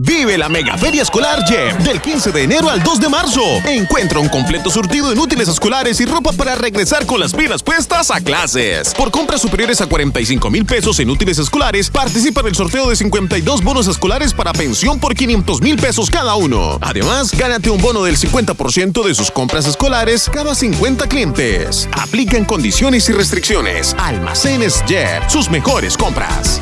Vive la Mega Feria Escolar Jeff del 15 de enero al 2 de marzo. Encuentra un completo surtido en útiles escolares y ropa para regresar con las pilas puestas a clases. Por compras superiores a 45 mil pesos en útiles escolares, participa del sorteo de 52 bonos escolares para pensión por 500 mil pesos cada uno. Además, gánate un bono del 50% de sus compras escolares cada 50 clientes. Aplican condiciones y restricciones. Almacenes Jeff, sus mejores compras.